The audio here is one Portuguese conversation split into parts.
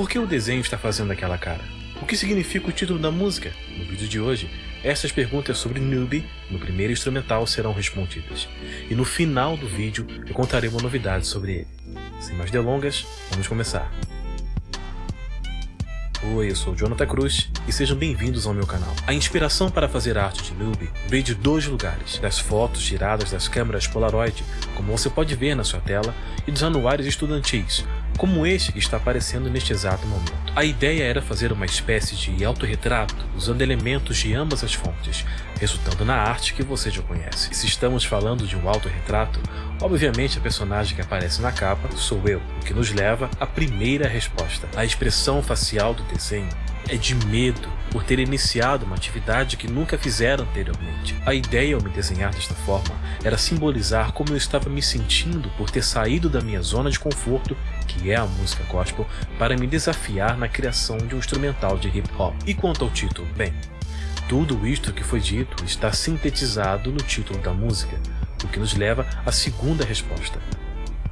Por que o desenho está fazendo aquela cara? O que significa o título da música? No vídeo de hoje, essas perguntas sobre Newbie no primeiro instrumental serão respondidas. E no final do vídeo eu contarei uma novidade sobre ele. Sem mais delongas, vamos começar. Oi, eu sou Jonathan Cruz e sejam bem-vindos ao meu canal. A inspiração para fazer arte de Noob veio de dois lugares, das fotos tiradas das câmeras Polaroid, como você pode ver na sua tela, e dos anuários estudantis, como este que está aparecendo neste exato momento. A ideia era fazer uma espécie de autorretrato usando elementos de ambas as fontes, resultando na arte que você já conhece. E se estamos falando de um autorretrato, obviamente a personagem que aparece na capa sou eu, o que nos leva à primeira resposta. A expressão facial do desenho é de medo por ter iniciado uma atividade que nunca fizeram anteriormente. A ideia ao me desenhar desta forma era simbolizar como eu estava me sentindo por ter saído da minha zona de conforto, que é a música gospel, para me desafiar na criação de um instrumental de hip hop. E quanto ao título? Bem, tudo isto que foi dito está sintetizado no título da música, o que nos leva à segunda resposta.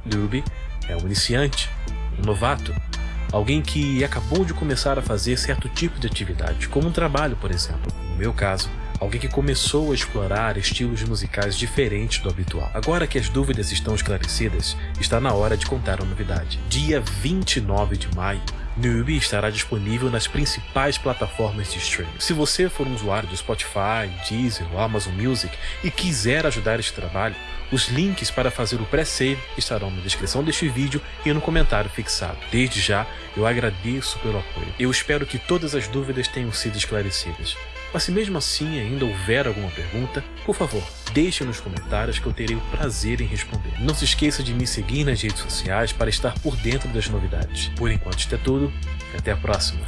Doobie é um iniciante, um novato, Alguém que acabou de começar a fazer certo tipo de atividade, como um trabalho, por exemplo. No meu caso, alguém que começou a explorar estilos musicais diferentes do habitual. Agora que as dúvidas estão esclarecidas, está na hora de contar a novidade. Dia 29 de maio, Newbie estará disponível nas principais plataformas de streaming. Se você for um usuário do Spotify, Deezer ou Amazon Music e quiser ajudar este trabalho, os links para fazer o pré-save estarão na descrição deste vídeo e no comentário fixado. Desde já, eu agradeço pelo apoio. Eu espero que todas as dúvidas tenham sido esclarecidas. Mas se mesmo assim ainda houver alguma pergunta, por favor, deixe nos comentários que eu terei o prazer em responder. Não se esqueça de me seguir nas redes sociais para estar por dentro das novidades. Por enquanto isto é tudo, até a próxima.